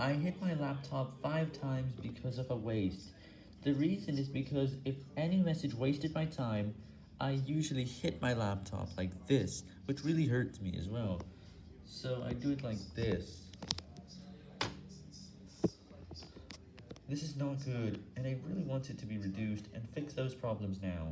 I hit my laptop 5 times because of a waste. The reason is because if any message wasted my time, I usually hit my laptop like this, which really hurts me as well. So I do it like this. This is not good, and I really want it to be reduced and fix those problems now.